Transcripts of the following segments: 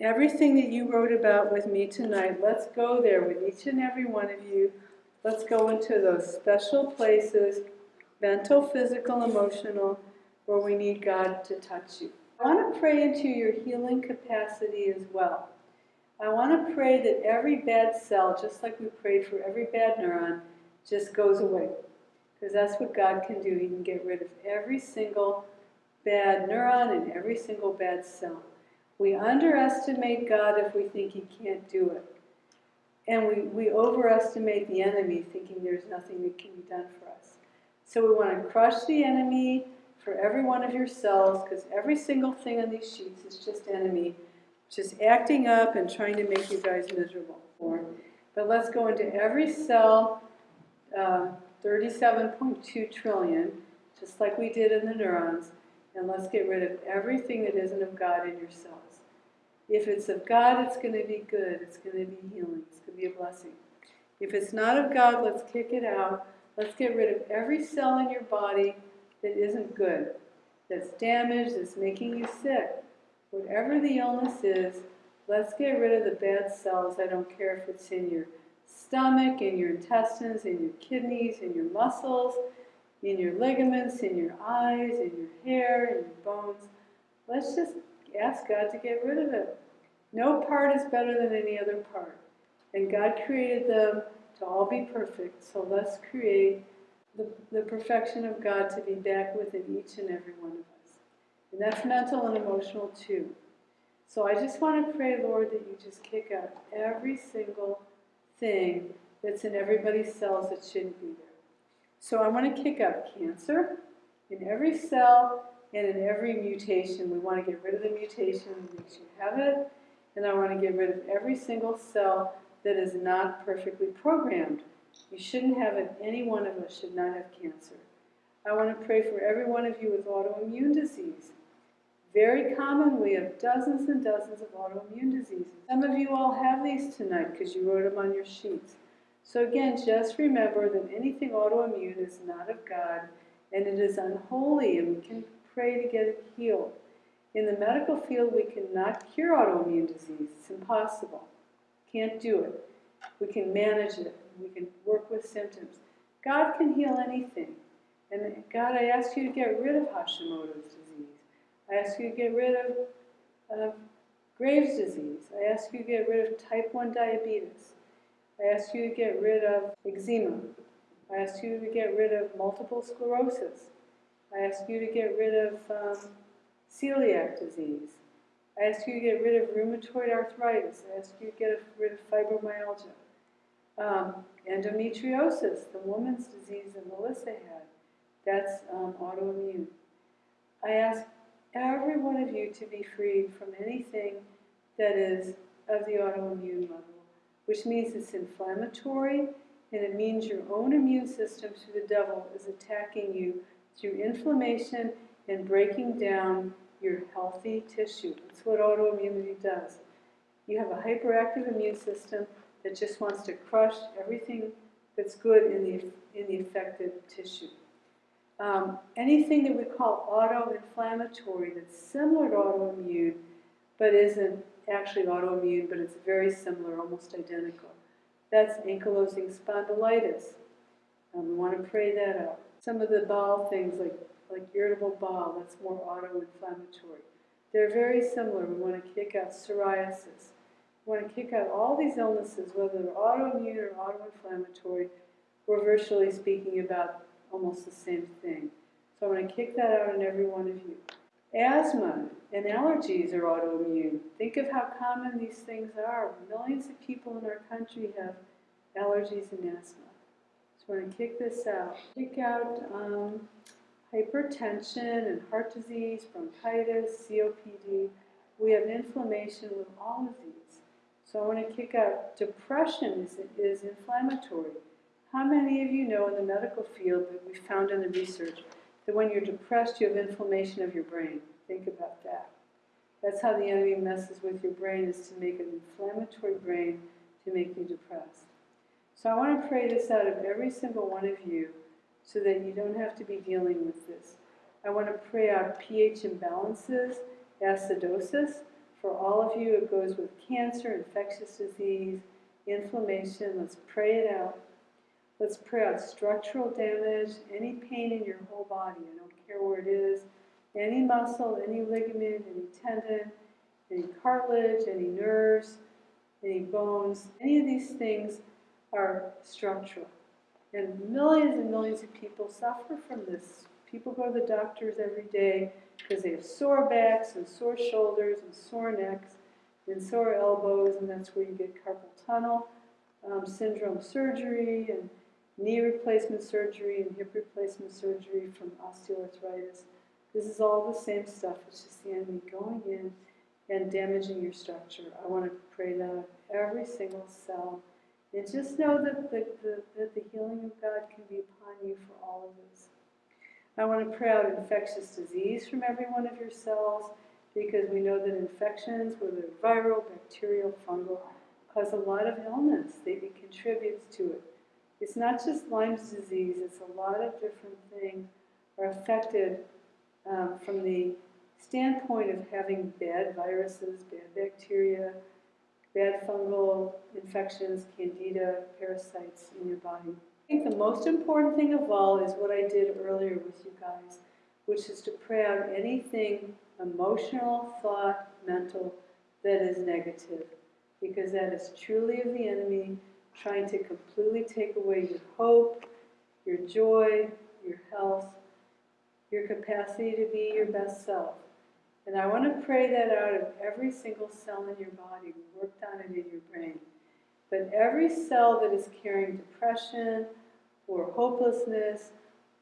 everything that you wrote about with me tonight, let's go there with each and every one of you. Let's go into those special places, mental, physical, emotional, where we need God to touch you. I want to pray into your healing capacity as well. I want to pray that every bad cell, just like we prayed for every bad neuron, just goes away. Because that's what God can do. He can get rid of every single bad neuron and every single bad cell. We underestimate God if we think He can't do it. And we, we overestimate the enemy thinking there's nothing that can be done for us. So we want to crush the enemy for every one of your cells because every single thing on these sheets is just enemy, just acting up and trying to make you guys miserable. But let's go into every cell, uh, 37.2 trillion, just like we did in the neurons, and let's get rid of everything that isn't of God in yourselves. If it's of God, it's going to be good. It's going to be healing. It's going to be a blessing. If it's not of God, let's kick it out. Let's get rid of every cell in your body that isn't good, that's damaged, that's making you sick. Whatever the illness is, let's get rid of the bad cells. I don't care if it's in your stomach, in your intestines, in your kidneys, in your muscles, in your ligaments, in your eyes, in your hair, in your bones. Let's just ask God to get rid of it. No part is better than any other part. And God created them to all be perfect. So let's create the, the perfection of God to be back within each and every one of us. And that's mental and emotional too. So I just want to pray, Lord, that you just kick out every single thing that's in everybody's cells that shouldn't be there. So I want to kick up cancer in every cell and in every mutation. We want to get rid of the mutation that makes you have it, and I want to get rid of every single cell that is not perfectly programmed. You shouldn't have it. Any one of us should not have cancer. I want to pray for every one of you with autoimmune disease. Very common, we have dozens and dozens of autoimmune diseases. Some of you all have these tonight because you wrote them on your sheets. So again, just remember that anything autoimmune is not of God and it is unholy and we can pray to get it healed. In the medical field, we cannot cure autoimmune disease. It's impossible. Can't do it. We can manage it. We can work with symptoms. God can heal anything. And God, I ask you to get rid of Hashimoto's disease. I ask you to get rid of, of Graves' disease. I ask you to get rid of type 1 diabetes. I ask you to get rid of eczema. I ask you to get rid of multiple sclerosis. I ask you to get rid of um, celiac disease. I ask you to get rid of rheumatoid arthritis. I ask you to get rid of fibromyalgia. Um, endometriosis, the woman's disease that Melissa had, that's um, autoimmune. I ask every one of you to be freed from anything that is of the autoimmune level, which means it's inflammatory and it means your own immune system through the devil is attacking you through inflammation and breaking down your healthy tissue. That's what autoimmunity does. You have a hyperactive immune system that just wants to crush everything that's good in the, in the affected tissue. Um, anything that we call auto-inflammatory that's similar to autoimmune, but isn't actually autoimmune, but it's very similar, almost identical. That's ankylosing spondylitis. Um, we want to pray that out. Some of the bowel things like, like irritable bowel, that's more auto-inflammatory. They're very similar. We want to kick out psoriasis. We want to kick out all these illnesses, whether they're autoimmune or auto-inflammatory. We're virtually speaking about almost the same thing. So I want to kick that out in every one of you. Asthma and allergies are autoimmune. Think of how common these things are. Millions of people in our country have allergies and asthma. So we're going to kick this out. Kick out um, hypertension and heart disease, bronchitis, COPD. We have inflammation with all of these. So I want to kick out depression is, is inflammatory. How many of you know in the medical field that we found in the research that when you're depressed you have inflammation of your brain? Think about that. That's how the enemy messes with your brain is to make an inflammatory brain to make you depressed. So I want to pray this out of every single one of you so that you don't have to be dealing with this. I want to pray out pH imbalances, acidosis, For all of you, it goes with cancer, infectious disease, inflammation. Let's pray it out. Let's pray out structural damage, any pain in your whole body. I don't care where it is. Any muscle, any ligament, any tendon, any cartilage, any nerves, any bones. Any of these things are structural. And millions and millions of people suffer from this. People go to the doctors every day because they have sore backs and sore shoulders and sore necks and sore elbows, and that's where you get carpal tunnel um, syndrome surgery and knee replacement surgery and hip replacement surgery from osteoarthritis. This is all the same stuff. It's just the enemy going in and damaging your structure. I want to pray that every single cell. And just know that the, the, that the healing of God can be upon you for all of this. I want to pray out infectious disease from every one of your cells because we know that infections, whether viral, bacterial, fungal, cause a lot of illness. They, contributes to it. It's not just Lyme's disease, it's a lot of different things are affected um, from the standpoint of having bad viruses, bad bacteria, bad fungal infections, candida, parasites in your body. I think the most important thing of all is what I did earlier with you guys, which is to pray out anything emotional, thought, mental that is negative, because that is truly of the enemy trying to completely take away your hope, your joy, your health, your capacity to be your best self. And I want to pray that out of every single cell in your body. We worked on it in your brain. But every cell that is carrying depression or hopelessness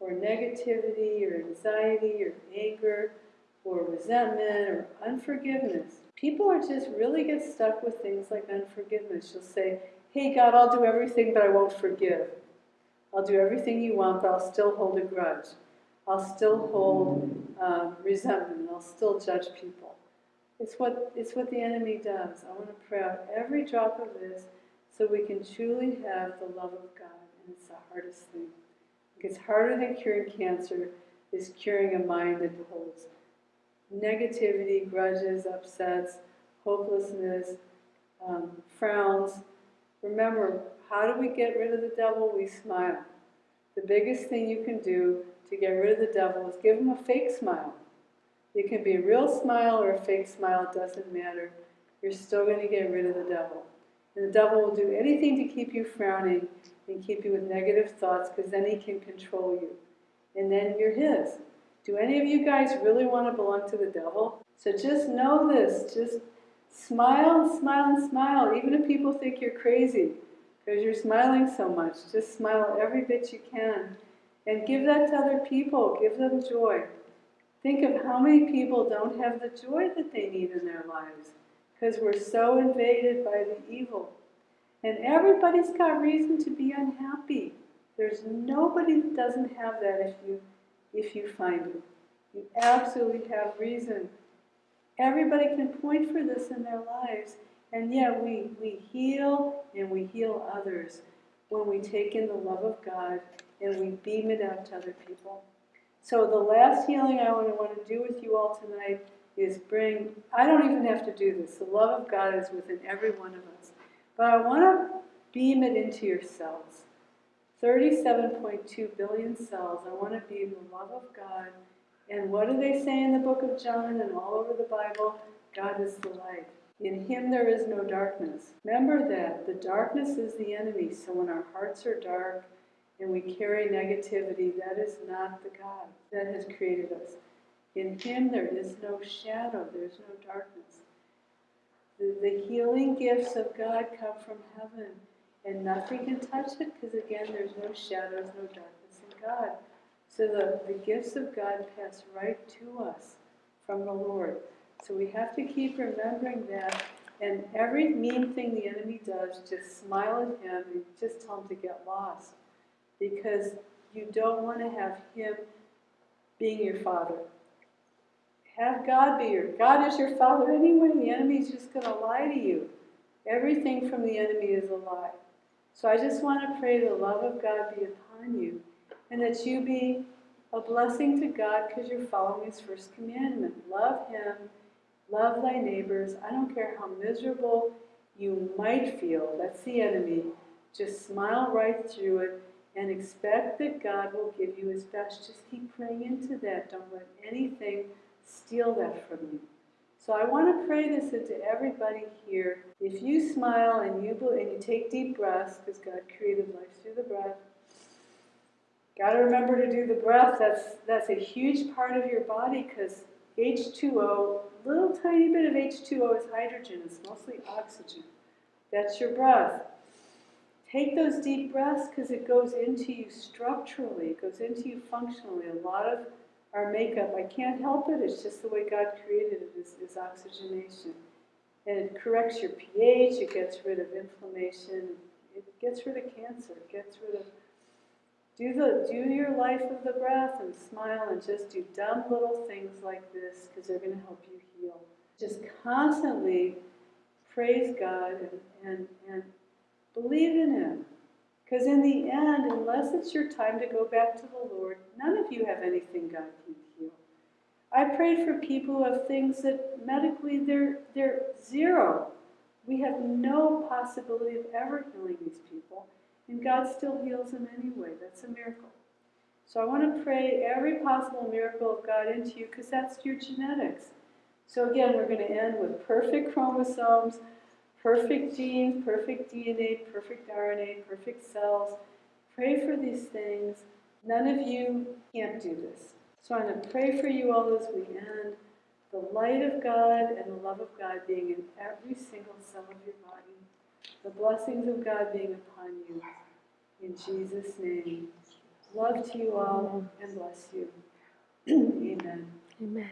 or negativity or anxiety or anger or resentment or unforgiveness, people are just really get stuck with things like unforgiveness. You'll say, hey, God, I'll do everything, but I won't forgive. I'll do everything you want, but I'll still hold a grudge. I'll still hold um, resentment. I'll still judge people. It's what, it's what the enemy does. I want to pray out every drop of this so we can truly have the love of God. And it's the hardest thing. It's harder than curing cancer is curing a mind that holds negativity, grudges, upsets, hopelessness, um, frowns. Remember, how do we get rid of the devil? We smile. The biggest thing you can do to get rid of the devil is give him a fake smile. It can be a real smile or a fake smile, it doesn't matter. You're still going to get rid of the devil. And the devil will do anything to keep you frowning and keep you with negative thoughts because then he can control you. And then you're his. Do any of you guys really want to belong to the devil? So just know this. Just smile and smile and smile, even if people think you're crazy because you're smiling so much. Just smile every bit you can. And give that to other people. Give them joy. Think of how many people don't have the joy that they need in their lives because we're so invaded by the evil. And everybody's got reason to be unhappy. There's nobody that doesn't have that if you if you find it. You absolutely have reason. Everybody can point for this in their lives, and yet we, we heal and we heal others when we take in the love of God and we beam it out to other people. So the last healing I want to, want to do with you all tonight is bring, I don't even have to do this. The love of God is within every one of us. But I want to beam it into yourselves. 37.2 billion cells. I want to be the love of God. And what do they say in the book of John and all over the Bible? God is the light. In him there is no darkness. Remember that. The darkness is the enemy. So when our hearts are dark, and we carry negativity, that is not the God that has created us. In Him there is no shadow, there's no darkness. The, the healing gifts of God come from heaven, and nothing can touch it because, again, there's no shadows, no darkness in God. So the, the gifts of God pass right to us from the Lord. So we have to keep remembering that. And every mean thing the enemy does, just smile at him and just tell him to get lost because you don't want to have Him being your Father. Have God be your God is your Father anyway. The enemy's just going to lie to you. Everything from the enemy is a lie. So I just want to pray the love of God be upon you, and that you be a blessing to God because you're following His first commandment. Love Him Love thy neighbors. I don't care how miserable you might feel. That's the enemy. Just smile right through it and expect that God will give you his best. Just keep praying into that. Don't let anything steal that from you. So I want to pray this into everybody here. If you smile and you and you take deep breaths, because God created life through the breath. Got to remember to do the breath. That's that's a huge part of your body because H2O, little tiny bit of H2O is hydrogen. It's mostly oxygen. That's your breath. Take those deep breaths because it goes into you structurally, it goes into you functionally. A lot of our makeup, I can't help it, it's just the way God created it, is, is oxygenation. And it corrects your pH, it gets rid of inflammation, it gets rid of cancer, it gets rid of. Do, the, do your life of the breath and smile and just do dumb little things like this because they're going to help you heal. Just constantly praise God and, and, and Believe in Him. Because in the end, unless it's your time to go back to the Lord, none of you have anything God can heal. I prayed for people who have things that medically they're, they're zero. We have no possibility of ever healing these people, and God still heals them anyway. That's a miracle. So I want to pray every possible miracle of God into you because that's your genetics. So again, we're going to end with perfect chromosomes, perfect genes, perfect DNA, perfect RNA, perfect cells. Pray for these things. None of you can't do this. So I'm going to pray for you all as we end. The light of God and the love of God being in every single cell of your body. The blessings of God being upon you. In Jesus' name. Love to you all and bless you. Amen. Amen.